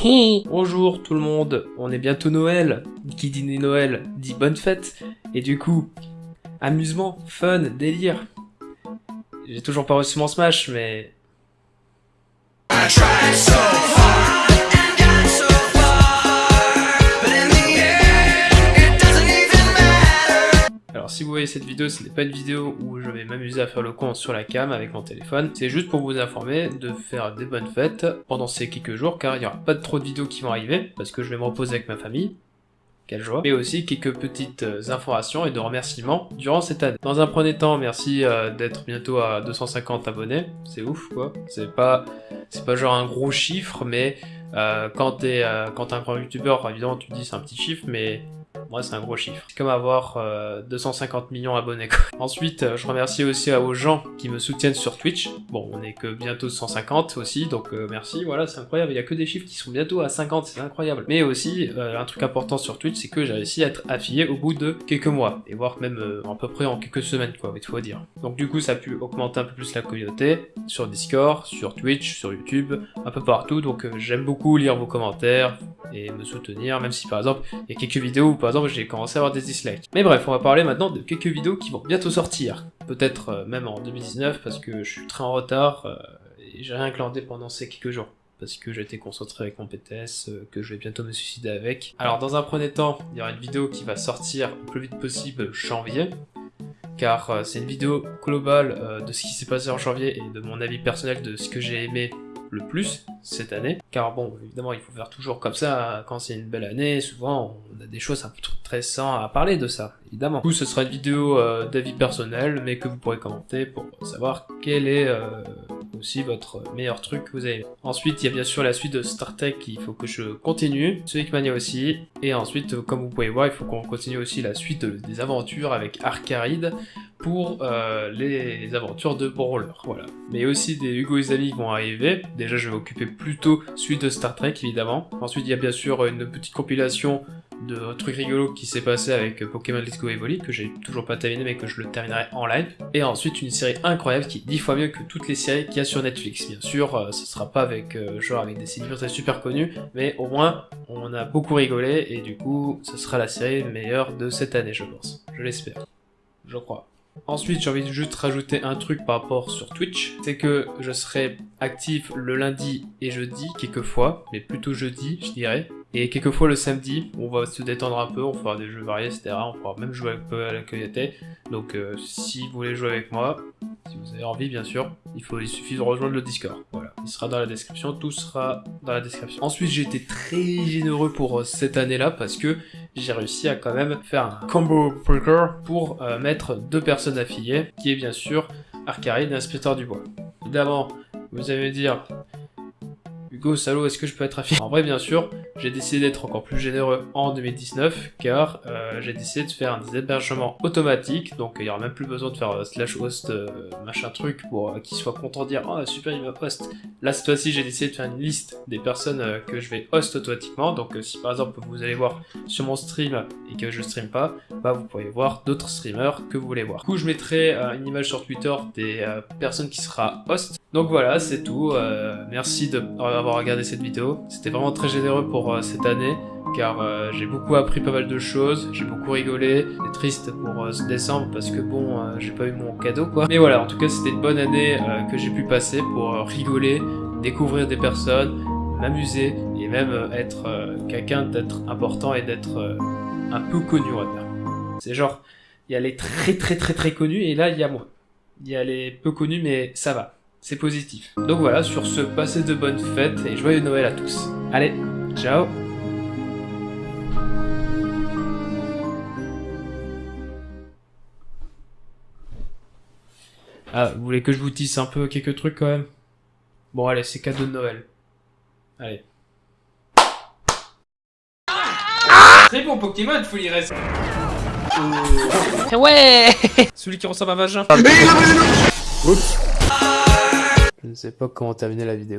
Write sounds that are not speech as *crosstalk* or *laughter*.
Bonjour tout le monde, on est bientôt Noël. Qui dit Noël dit bonne fête. Et du coup, amusement, fun, délire. J'ai toujours pas reçu mon Smash, mais... cette vidéo, ce n'est pas une vidéo où je vais m'amuser à faire le compte sur la cam avec mon téléphone, c'est juste pour vous informer de faire des bonnes fêtes pendant ces quelques jours, car il n'y aura pas trop de vidéos qui vont arriver, parce que je vais me reposer avec ma famille, quelle joie, mais aussi quelques petites euh, informations et de remerciements durant cette année. Dans un premier temps, merci euh, d'être bientôt à 250 abonnés, c'est ouf quoi, c'est pas, c'est pas genre un gros chiffre, mais euh, quand t'es quand un grand youtubeur, évidemment tu dis c'est un petit chiffre, mais moi, c'est un gros chiffre. C'est comme avoir 250 euh, millions d'abonnés. *laughs* Ensuite, euh, je remercie aussi aux gens qui me soutiennent sur Twitch. Bon, on est que bientôt 150 aussi, donc euh, merci. Voilà, c'est incroyable. Il y a que des chiffres qui sont bientôt à 50, c'est incroyable. Mais aussi, un truc important sur Twitch, c'est que j'ai réussi à être affilié au bout de quelques mois, et voire même à peu près en quelques semaines, quoi, il faut dire. Donc du coup, ça a pu augmenter un peu plus la communauté sur Discord, sur Twitch, sur YouTube, un peu partout. Donc j'aime beaucoup lire vos commentaires et me soutenir, même si par exemple, il y a quelques vidéos où par exemple j'ai commencé à avoir des dislikes. Mais bref, on va parler maintenant de quelques vidéos qui vont bientôt sortir. Peut-être euh, même en 2019 parce que je suis très en retard euh, et j'ai rien clandé pendant ces quelques jours parce que été concentré avec mon PTS, euh, que je vais bientôt me suicider avec. Alors dans un premier temps, il y aura une vidéo qui va sortir le plus vite possible janvier, car c'est une vidéo globale de ce qui s'est passé en janvier et de mon avis personnel de ce que j'ai aimé le plus cette année. Car bon, évidemment, il faut faire toujours comme ça. Quand c'est une belle année, souvent, on a des choses un peu intéressant à parler de ça, évidemment. Du coup, ce sera une vidéo euh, d'avis personnel, mais que vous pourrez commenter pour savoir quel est euh, aussi votre meilleur truc que vous avez. Ensuite, il y a bien sûr la suite de Star Trek, il faut que je continue. Sonic Mania aussi. Et ensuite, comme vous pouvez voir, il faut qu'on continue aussi la suite des aventures avec Arcaride pour euh, les aventures de Brawler, voilà. Mais aussi des Hugo et qui vont arriver. Déjà, je vais m'occuper plutôt suite de Star Trek, évidemment. Ensuite, il y a bien sûr une petite compilation de trucs rigolos qui s'est passé avec Pokémon Let's Go Evoli, que j'ai toujours pas terminé mais que je le terminerai en live. Et ensuite une série incroyable qui est 10 fois mieux que toutes les séries qu'il y a sur Netflix. Bien sûr, euh, ce sera pas avec euh, genre avec des célébrités super connues, mais au moins on a beaucoup rigolé et du coup ce sera la série meilleure de cette année je pense. Je l'espère. Je crois. Ensuite, j'ai envie de juste rajouter un truc par rapport sur Twitch, c'est que je serai actif le lundi et jeudi, quelquefois, mais plutôt jeudi, je dirais. Et quelquefois le samedi, on va se détendre un peu, on fera des jeux variés, etc. On pourra même jouer un peu à la cueillette. Donc euh, si vous voulez jouer avec moi, si vous avez envie bien sûr, il, suffit de rejoindre le Discord. Voilà, il sera dans la description, tout sera dans la description. Ensuite, j'ai été très généreux pour euh, cette année-là parce que j'ai réussi à quand même faire un combo breaker pour euh, mettre deux personnes affiliées, qui est bien sûr Arcaride et Inspecteur du Bois. Évidemment, vous allez me dire, Hugo, salaud, est-ce que je peux être affilié En vrai, bien sûr, j'ai décidé d'être encore plus généreux en 2019 car euh, j'ai décidé de faire des hébergements automatiques donc il n'y aura même plus besoin de faire euh, slash host euh, machin truc pour qu'ils soient contents de dire oh super il va host. Là cette fois-ci j'ai décidé de faire une liste des personnes que je vais host automatiquement. Donc si par exemple vous allez voir sur mon stream et que je stream pas bah vous pourrez voir d'autres streamers que vous voulez voir. Du coup je mettrai une image sur Twitter des personnes qui sera host. Donc voilà c'est tout. Merci d'avoir regardé cette vidéo c'était vraiment très généreux pour euh, cette année car euh, j'ai beaucoup appris pas mal de choses, j'ai beaucoup rigolé, c'est triste pour euh, ce décembre parce que bon, j'ai pas eu mon cadeau quoi. Mais voilà, en tout cas c'était une bonne année que j'ai pu passer pour rigoler, découvrir des personnes, m'amuser et même être quelqu'un d'être important et d'être un peu connu on va dire. C'est genre, il y a les très très très très connus et là il y a moi. Il y a les peu connus mais ça va, c'est positif. Donc voilà, sur ce, passez de bonnes fêtes et joyeux Noël à tous. Allez Ciao Ah, vous voulez que je vous tisse un peu quelques trucs quand même? Bon allez, c'est cadeau de Noël. Allez. Très bon Pokémon, faut y rester. Ouais Celui qui ressemble à un vagin. Je ne sais pas comment terminer la vidéo.